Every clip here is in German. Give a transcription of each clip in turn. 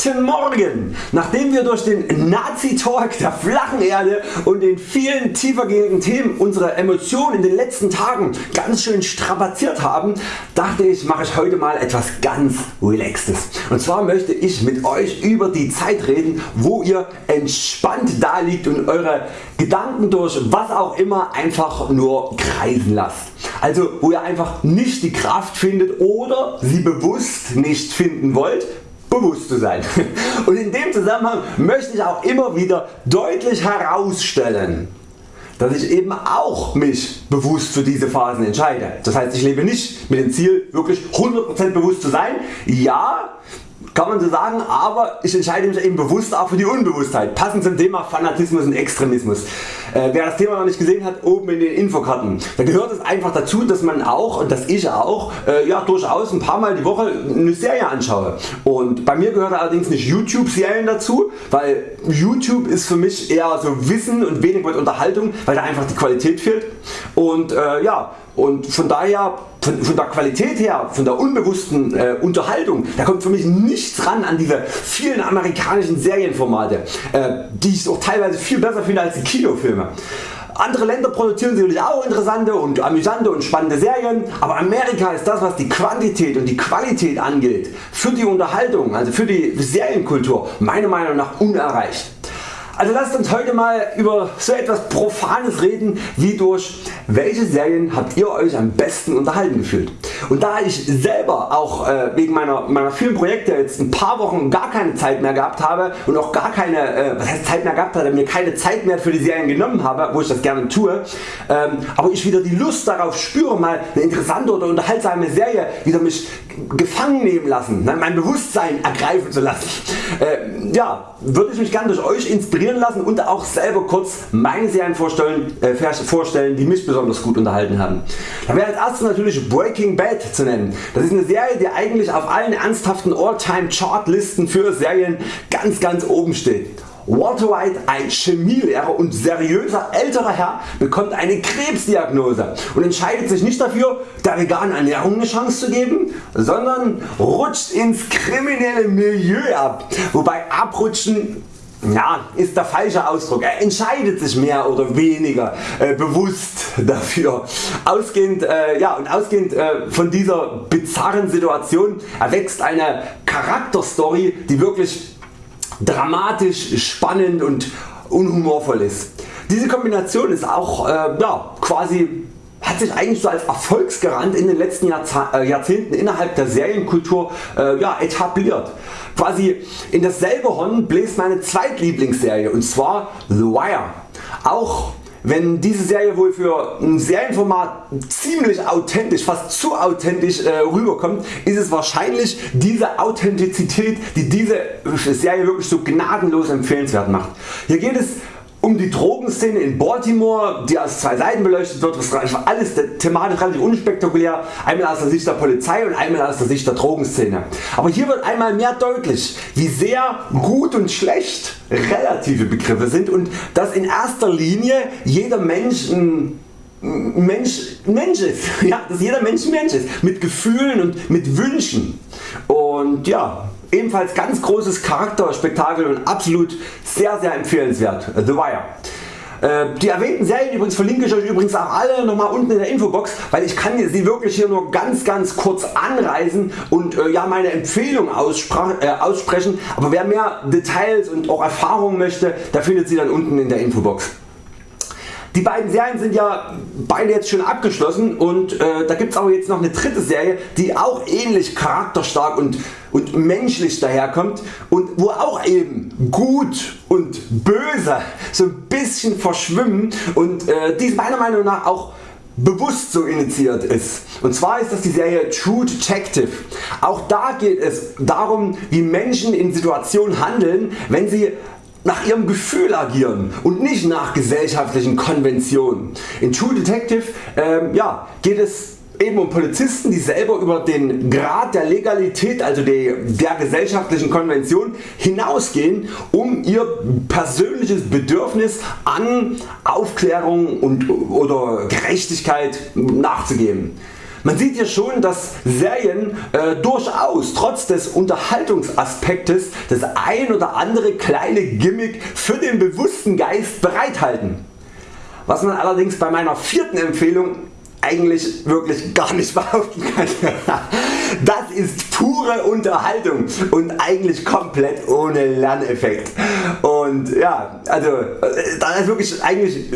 Guten Morgen! Nachdem wir durch den Nazi-Talk der flachen Erde und den vielen tiefergehenden Themen unsere Emotionen in den letzten Tagen ganz schön strapaziert haben, dachte ich mache ich heute mal etwas ganz relaxtes. Und zwar möchte ich mit Euch über die Zeit reden wo ihr entspannt da liegt und Eure Gedanken durch was auch immer einfach nur kreisen lasst. Also wo ihr einfach nicht die Kraft findet oder sie bewusst nicht finden wollt bewusst zu sein. Und in dem Zusammenhang möchte ich auch immer wieder deutlich herausstellen, dass ich eben auch mich bewusst für diese Phasen entscheide. Das heißt ich lebe nicht mit dem Ziel wirklich 100% bewusst zu sein. Ja kann man so sagen, aber ich entscheide mich eben bewusst auch für die Unbewusstheit, passend zum Thema Fanatismus und Extremismus. Äh, wer das Thema noch nicht gesehen hat, oben in den Infokarten. Da gehört es einfach dazu, dass man auch und dass ich auch äh, ja, durchaus ein paar Mal die Woche eine Serie anschaue. Und bei mir gehört allerdings nicht YouTube Serien dazu, weil YouTube ist für mich eher so Wissen und wenig mit Unterhaltung, weil da einfach die Qualität fehlt. Und äh, ja, und von daher von, von, der Qualität her, von der unbewussten äh, Unterhaltung, da kommt für mich nichts ran an diese vielen amerikanischen Serienformate, äh, die ich auch teilweise viel besser finde als die Kinofilme. Andere Länder produzieren sicherlich auch interessante und amüsante und spannende Serien, aber Amerika ist das was die Quantität und die Qualität angeht, für die Unterhaltung, also für die Serienkultur meiner Meinung nach unerreicht. Also lasst uns heute mal über so etwas Profanes reden wie durch welche Serien habt ihr Euch am besten unterhalten gefühlt. Und da ich selber auch äh, wegen meiner, meiner vielen Projekte jetzt ein paar Wochen gar keine Zeit mehr gehabt habe und auch gar keine äh, was heißt Zeit mehr gehabt habe, mir keine Zeit mehr für die Serien genommen habe, wo ich das gerne tue, ähm, aber ich wieder die Lust darauf spüre mal eine interessante oder unterhaltsame Serie wieder mich gefangen nehmen lassen, ne, mein Bewusstsein ergreifen zu lassen. Äh, ja, würde ich mich gerne durch Euch inspirieren lassen und auch selber kurz meine Serien vorstellen, äh, vorstellen die mich besonders gut unterhalten haben. Da wäre als erstes natürlich Breaking Bad zu nennen. Das ist eine Serie die eigentlich auf allen ernsthaften All-Time Chartlisten für Serien ganz ganz oben steht. Walter White, ein Chemielehrer und seriöser älterer Herr, bekommt eine Krebsdiagnose und entscheidet sich nicht dafür der veganen Ernährung eine Chance zu geben, sondern rutscht ins kriminelle Milieu ab, wobei abrutschen ja, ist der falsche Ausdruck. Er entscheidet sich mehr oder weniger äh, bewusst dafür. Ausgehend, äh, ja, und ausgehend äh, von dieser bizarren Situation erwächst eine Charakterstory die wirklich dramatisch, spannend und unhumorvoll ist. Diese Kombination ist auch äh, ja, quasi sich eigentlich so als Erfolgsgarant in den letzten äh, Jahrzehnten innerhalb der Serienkultur äh, ja, etabliert. Quasi in dasselbe Horn bläst meine zweitlieblingsserie und zwar The Wire. Auch wenn diese Serie wohl für ein Serienformat ziemlich authentisch, fast zu authentisch äh, rüberkommt, ist es wahrscheinlich diese Authentizität die diese Serie wirklich so gnadenlos empfehlenswert macht. Hier geht es um die Drogenszene in Baltimore, die aus zwei Seiten beleuchtet wird, was alles thematisch relativ unspektakulär, einmal aus der Sicht der Polizei und einmal aus der Sicht der Drogenszene. Aber hier wird einmal mehr deutlich wie sehr gut und schlecht relative Begriffe sind und dass in erster Linie jeder Mensch ein Mensch, Mensch ist, ja, dass jeder Mensch ein Mensch ist, mit Gefühlen und mit Wünschen. Und ja, Ebenfalls ganz großes Charakterspektakel und absolut sehr sehr empfehlenswert The Wire. Äh, die erwähnten Serien übrigens verlinke ich Euch übrigens auch alle nochmal unten in der Infobox, weil ich kann sie wirklich hier nur ganz ganz kurz anreißen und äh, ja meine Empfehlung äh, aussprechen, aber wer mehr Details und auch Erfahrungen möchte, der findet sie dann unten in der Infobox. Die beiden Serien sind ja beide jetzt schon abgeschlossen und äh, da gibt es aber jetzt noch eine dritte Serie die auch ähnlich charakterstark und, und menschlich daherkommt und wo auch eben gut und böse so ein bisschen verschwimmen und äh, die meiner Meinung nach auch bewusst so initiiert ist. Und zwar ist das die Serie True Detective. Auch da geht es darum wie Menschen in Situationen handeln wenn sie nach ihrem Gefühl agieren und nicht nach gesellschaftlichen Konventionen. In True Detective ähm, ja, geht es eben um Polizisten die selber über den Grad der Legalität also der, der gesellschaftlichen Konvention hinausgehen um ihr persönliches Bedürfnis an Aufklärung und, oder Gerechtigkeit nachzugeben. Man sieht hier schon dass Serien äh, durchaus trotz des Unterhaltungsaspektes das ein oder andere kleine Gimmick für den bewussten Geist bereithalten. Was man allerdings bei meiner vierten Empfehlung eigentlich wirklich gar nicht behaupten kann. Das ist pure Unterhaltung und eigentlich komplett ohne Lerneffekt. Und ja, also da ist wirklich eigentlich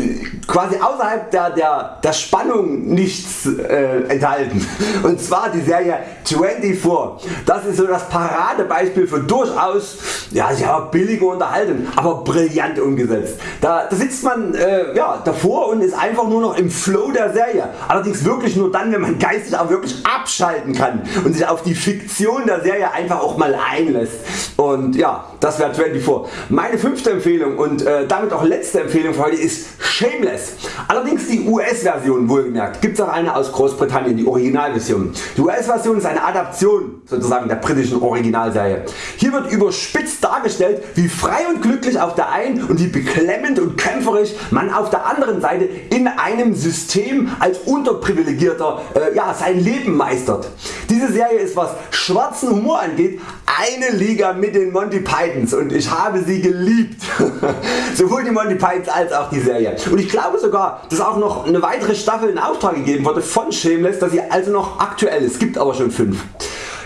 quasi außerhalb der, der, der Spannung nichts äh, enthalten. Und zwar die Serie 24. Das ist so das Paradebeispiel für durchaus ja, ja, billige Unterhaltung, aber brillant umgesetzt. Da, da sitzt man äh, ja, davor und ist einfach nur noch im Flow der Serie. Allerdings wirklich nur dann wenn man geistig auch wirklich abschalten kann und sich auf die Fiktion der Serie einfach auch mal einlässt. Und ja, das wäre 24. Meine fünfte Empfehlung und äh, damit auch letzte Empfehlung für heute ist Shameless. Allerdings die US Version wohlgemerkt. Gibt es auch eine aus Großbritannien, die Originalversion. Die US Version ist eine Adaption sozusagen der britischen Originalserie. Hier wird überspitzt dargestellt wie frei und glücklich auf der einen und wie beklemmend und kämpferisch man auf der anderen Seite in einem System als Unterprivilegierter äh, ja, sein Leben meistert. Diese Serie ist was schwarzen Humor angeht eine Liga mit den Monty Pythons und ich habe sie geliebt. Sowohl die Monty Pythons als auch die Serie. Und ich glaube sogar dass auch noch eine weitere Staffel in Auftrag gegeben wurde von Shameless, dass sie also noch aktuell ist. Gibt aber schon 5.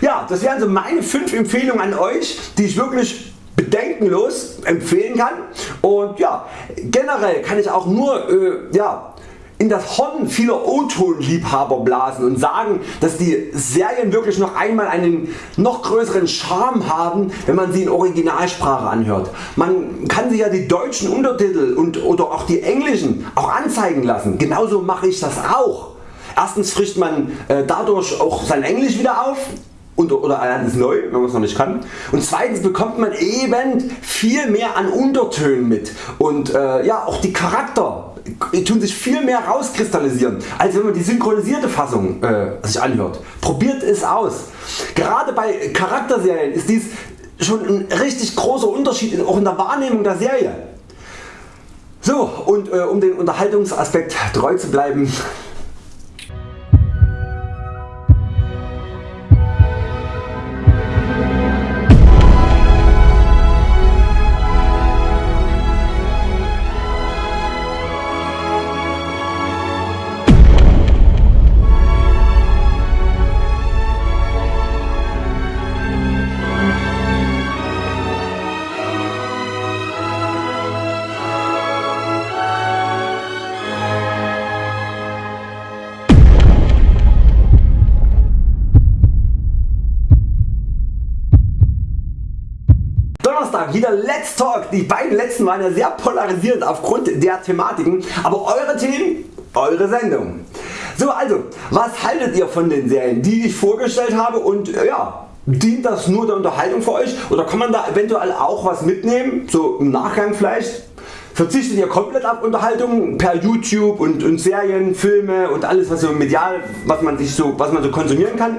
Ja, das wären so meine 5 Empfehlungen an Euch die ich wirklich bedenkenlos empfehlen kann und ja, generell kann ich auch nur äh, ja, in das Horn vieler O-Ton Liebhaber blasen und sagen dass die Serien wirklich noch einmal einen noch größeren Charme haben wenn man sie in Originalsprache anhört. Man kann sich ja die deutschen Untertitel und, oder auch die englischen auch anzeigen lassen. Genauso mache ich das auch. Erstens frischt man äh, dadurch auch sein Englisch wieder auf oder lernt neu, wenn man es noch nicht kann. Und zweitens bekommt man eben viel mehr an Untertönen mit und äh, ja, auch die Charakter tun sich viel mehr rauskristallisieren als wenn man die synchronisierte Fassung äh, sich anhört. Probiert es aus. Gerade bei Charakterserien ist dies schon ein richtig großer Unterschied auch in der Wahrnehmung der Serie. So und äh, um den Unterhaltungsaspekt treu zu bleiben wieder Let's Talk. Die beiden letzten waren ja sehr polarisierend aufgrund der Thematiken, aber eure Themen, eure Sendung. So also, was haltet ihr von den Serien die ich vorgestellt habe und äh, ja, dient das nur der Unterhaltung für Euch oder kann man da eventuell auch was mitnehmen, so im Nachgang vielleicht? Verzichtet ihr komplett auf Unterhaltung per YouTube und, und Serien, Filme und alles was so medial was man, sich so, was man so konsumieren kann?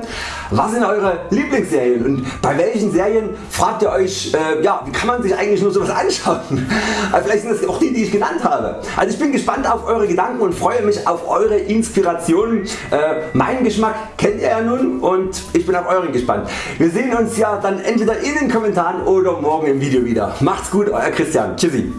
Was sind Eure Lieblingsserien und bei welchen Serien fragt ihr Euch äh, ja, wie kann man sich eigentlich nur sowas anschauen? Also vielleicht sind das auch die die ich genannt habe. Also ich bin gespannt auf Eure Gedanken und freue mich auf Eure Inspirationen. Äh, meinen Geschmack kennt ihr ja nun und ich bin auf Euren gespannt. Wir sehen uns ja dann entweder in den Kommentaren oder morgen im Video wieder. Macht's gut Euer Christian. Tschüssi.